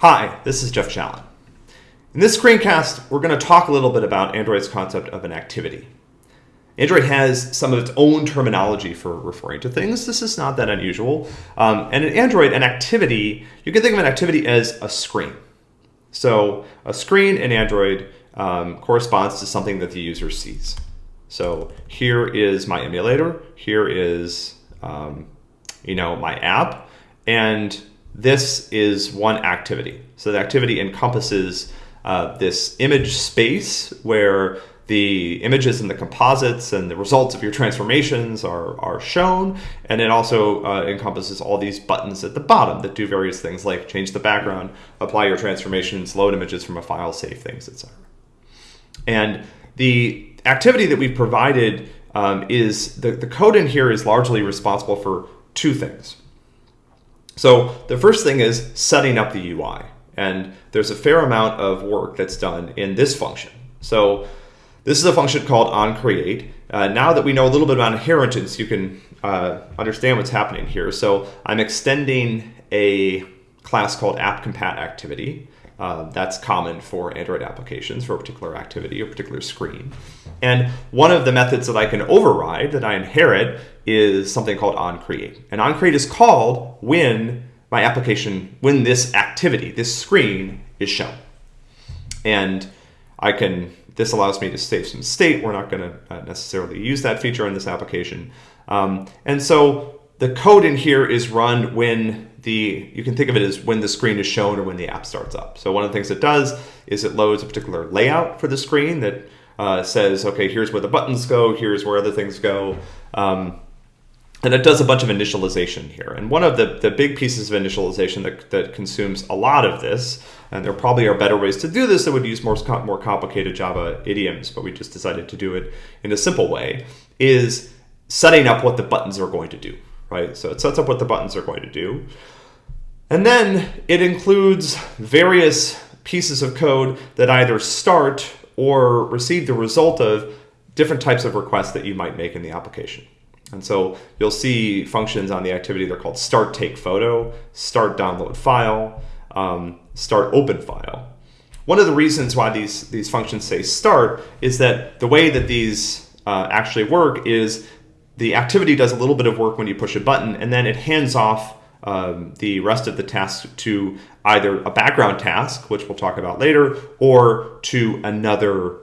Hi, this is Jeff Challen. In this screencast, we're going to talk a little bit about Android's concept of an activity. Android has some of its own terminology for referring to things. This is not that unusual. Um, and in Android, an activity, you can think of an activity as a screen. So a screen in Android um, corresponds to something that the user sees. So here is my emulator. Here is, um, you know, my app. And this is one activity. So the activity encompasses uh, this image space where the images and the composites and the results of your transformations are, are shown. And it also uh, encompasses all these buttons at the bottom that do various things like change the background, apply your transformations, load images from a file, save things, etc. And the activity that we've provided um, is the, the code in here is largely responsible for two things. So the first thing is setting up the UI. And there's a fair amount of work that's done in this function. So this is a function called onCreate. Uh, now that we know a little bit about inheritance, you can uh, understand what's happening here. So I'm extending a class called AppCompatActivity. Uh, that's common for Android applications for a particular activity or particular screen. And one of the methods that I can override, that I inherit, is something called onCreate. And onCreate is called when my application when this activity, this screen is shown. And I can, this allows me to save some state. We're not going to uh, necessarily use that feature in this application. Um, and so the code in here is run when the, you can think of it as when the screen is shown or when the app starts up. So one of the things it does is it loads a particular layout for the screen that uh, says, okay, here's where the buttons go, here's where other things go. Um, and it does a bunch of initialization here. And one of the, the big pieces of initialization that, that consumes a lot of this, and there probably are better ways to do this that would use more, more complicated Java idioms, but we just decided to do it in a simple way, is setting up what the buttons are going to do, right? So it sets up what the buttons are going to do. And then it includes various pieces of code that either start or receive the result of different types of requests that you might make in the application. And so you'll see functions on the activity, they're called start take photo, start download file, um, start open file. One of the reasons why these, these functions say start is that the way that these uh, actually work is the activity does a little bit of work when you push a button and then it hands off um, the rest of the task to either a background task, which we'll talk about later, or to another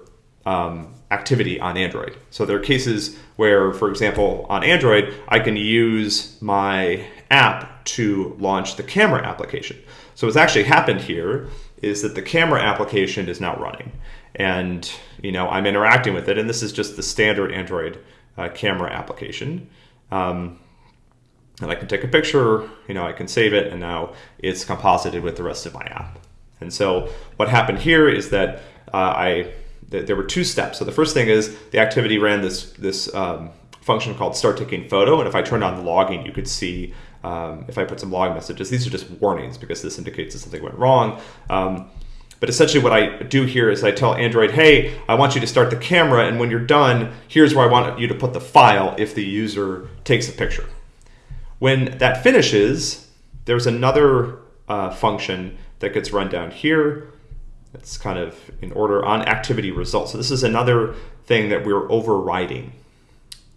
um, activity on Android. So there are cases where, for example, on Android, I can use my app to launch the camera application. So what's actually happened here is that the camera application is now running and you know I'm interacting with it and this is just the standard Android uh, camera application. Um, and I can take a picture, you know, I can save it and now it's composited with the rest of my app. And so what happened here is that uh, I there were two steps. So the first thing is the activity ran this this um, function called start taking photo, and if I turned on the logging, you could see um, if I put some log messages. These are just warnings because this indicates that something went wrong. Um, but essentially what I do here is I tell Android, hey, I want you to start the camera, and when you're done, here's where I want you to put the file if the user takes a picture. When that finishes, there's another uh, function that gets run down here it's kind of in order on activity results. So this is another thing that we're overriding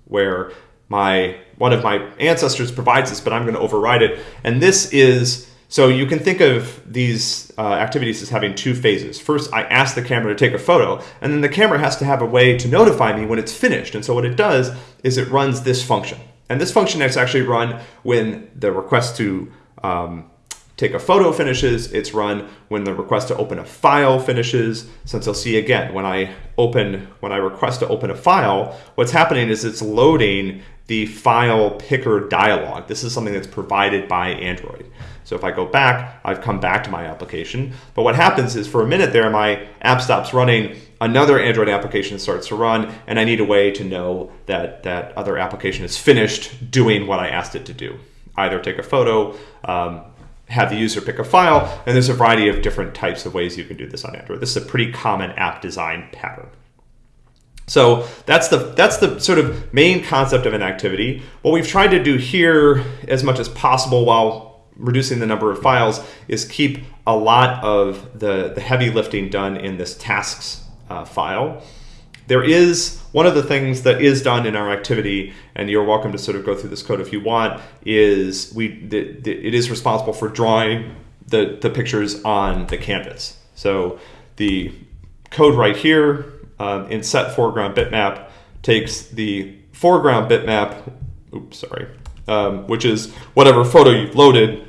where my one of my ancestors provides this, but I'm going to override it. And this is, so you can think of these uh, activities as having two phases. First, I ask the camera to take a photo, and then the camera has to have a way to notify me when it's finished. And so what it does is it runs this function. And this function is actually run when the request to um, take a photo finishes, it's run when the request to open a file finishes. Since you'll see again, when I open, when I request to open a file, what's happening is it's loading the file picker dialog. This is something that's provided by Android. So if I go back, I've come back to my application. But what happens is for a minute there, my app stops running, another Android application starts to run, and I need a way to know that that other application is finished doing what I asked it to do. Either take a photo, um, have the user pick a file, and there's a variety of different types of ways you can do this on Android. This is a pretty common app design pattern. So that's the that's the sort of main concept of an activity. What we've tried to do here, as much as possible, while reducing the number of files is keep a lot of the, the heavy lifting done in this tasks uh, file. There is one of the things that is done in our activity, and you're welcome to sort of go through this code if you want, is we the, the, it is responsible for drawing the, the pictures on the canvas. So the code right here um, in set foreground bitmap takes the foreground bitmap, oops, sorry, um, which is whatever photo you've loaded,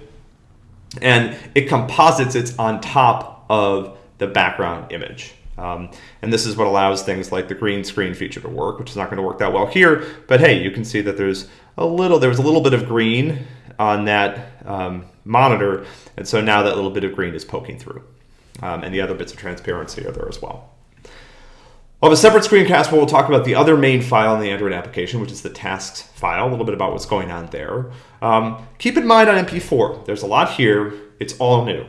and it composites it on top of the background image. Um, and this is what allows things like the green screen feature to work, which is not going to work that well here. But hey, you can see that there's a little, there was a little bit of green on that um, monitor. And so now that little bit of green is poking through. Um, and the other bits of transparency are there as well. I'll have a separate screencast where we'll talk about the other main file in the Android application, which is the tasks file, a little bit about what's going on there. Um, keep in mind on MP4, there's a lot here. It's all new.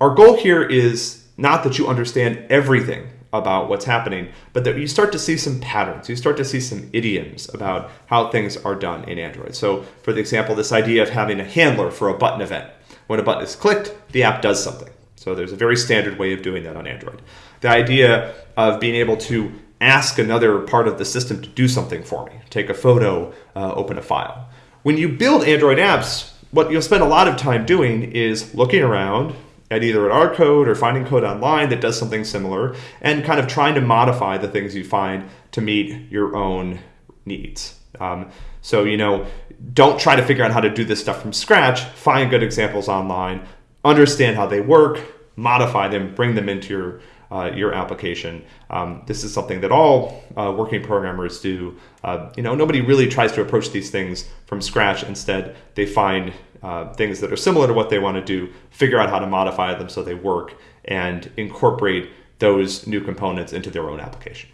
Our goal here is not that you understand everything about what's happening, but that you start to see some patterns. You start to see some idioms about how things are done in Android. So for the example, this idea of having a handler for a button event. When a button is clicked, the app does something. So there's a very standard way of doing that on Android. The idea of being able to ask another part of the system to do something for me, take a photo, uh, open a file. When you build Android apps, what you'll spend a lot of time doing is looking around, at either at our code or finding code online that does something similar and kind of trying to modify the things you find to meet your own needs. Um, so, you know, don't try to figure out how to do this stuff from scratch. Find good examples online, understand how they work, modify them, bring them into your uh, your application. Um, this is something that all uh, working programmers do. Uh, you know, nobody really tries to approach these things from scratch. Instead, they find uh, things that are similar to what they want to do, figure out how to modify them so they work, and incorporate those new components into their own application.